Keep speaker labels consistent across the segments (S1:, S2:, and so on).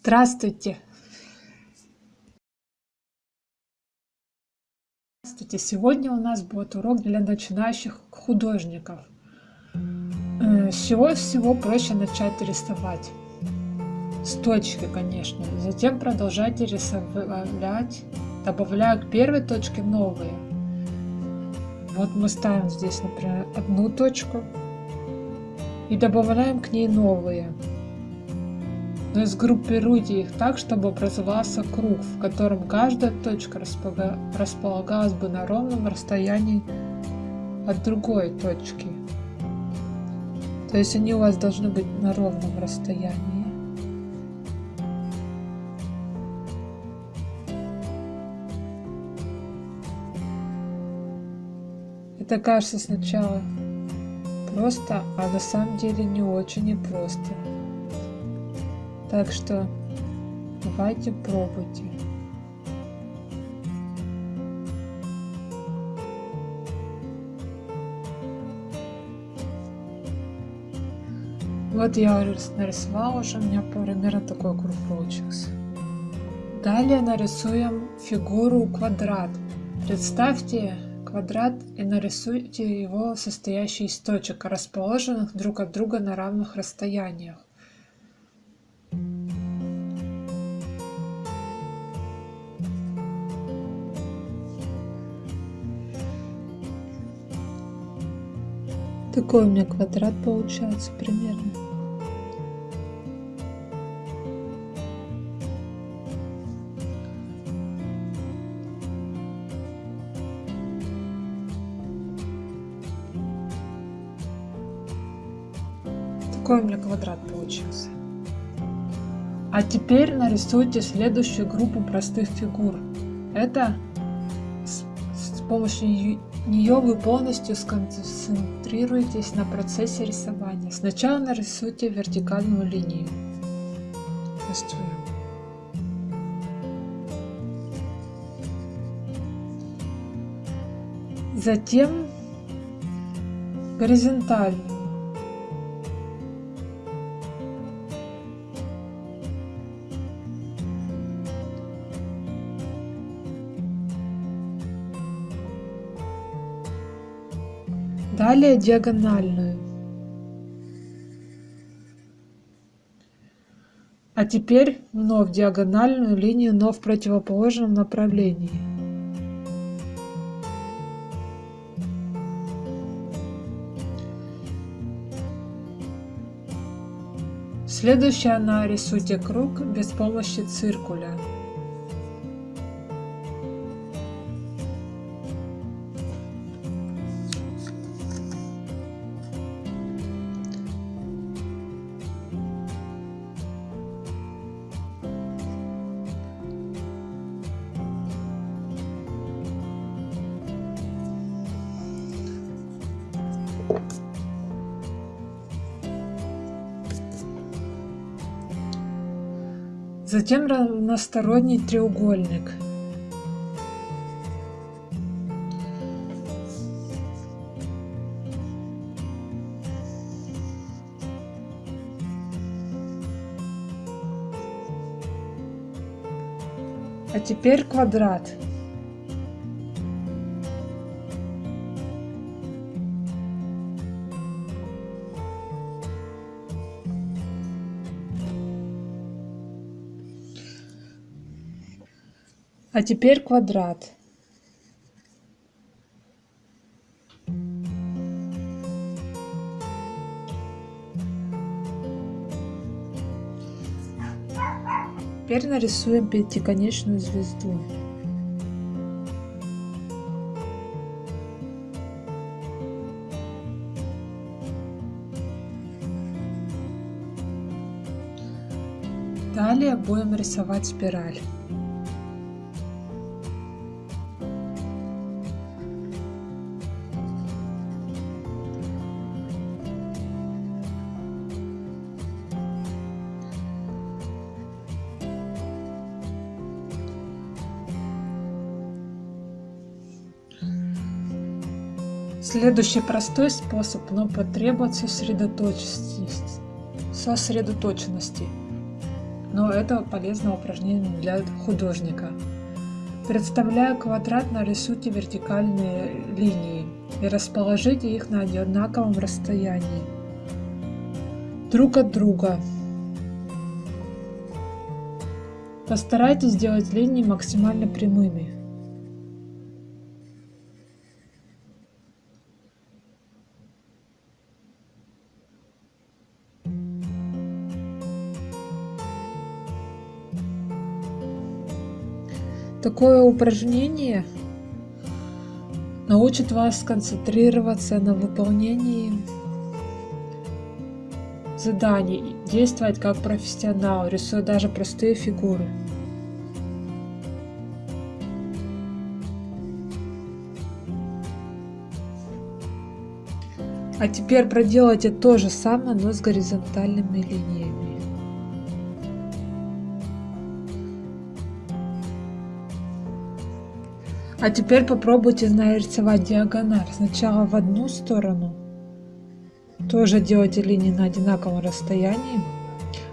S1: Здравствуйте! Здравствуйте! Сегодня у нас будет урок для начинающих художников. Э, с чего всего проще начать рисовать? С точки, конечно. Затем продолжайте рисовать, добавляя к первой точке новые. Вот мы ставим здесь, например, одну точку и добавляем к ней новые но сгруппируйте их так, чтобы образовался круг, в котором каждая точка располагалась бы на ровном расстоянии от другой точки. То есть они у вас должны быть на ровном расстоянии. Это кажется сначала просто, а на самом деле не очень и просто. Так что давайте пробуйте. Вот я нарисовала уже, у меня примерно такой круг получился. Далее нарисуем фигуру квадрат. Представьте квадрат и нарисуйте его состоящий из точек, расположенных друг от друга на равных расстояниях. Такой у меня квадрат получается примерно. Такой у меня квадрат получился. А теперь нарисуйте следующую группу простых фигур. Это с, с помощью нее вы полностью сконцентрируетесь на процессе рисования. Сначала нарисуйте вертикальную линию. Затем горизонтальную. Далее диагональную. А теперь вновь диагональную линию, но в противоположном направлении. Следующее нарисуйте круг без помощи циркуля. Затем равносторонний треугольник. А теперь квадрат. А теперь квадрат. Теперь нарисуем пятиконечную звезду. Далее будем рисовать спираль. Следующий простой способ, но потребует сосредоточенности. сосредоточенности. но это полезное упражнение для художника. Представляя квадрат, нарисуйте вертикальные линии и расположите их на одинаковом расстоянии друг от друга. Постарайтесь сделать линии максимально прямыми. Такое упражнение научит вас концентрироваться на выполнении заданий, действовать как профессионал, рисуя даже простые фигуры. А теперь проделайте то же самое, но с горизонтальными линиями. А теперь попробуйте нарисовать диагональ. Сначала в одну сторону. Тоже делайте линии на одинаковом расстоянии.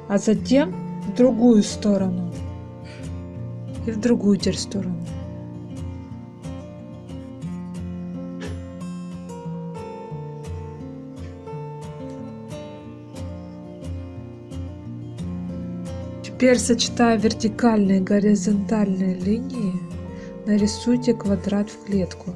S1: А затем в другую сторону. И в другую теперь сторону. Теперь сочетая вертикальные и горизонтальные линии, Нарисуйте квадрат в клетку.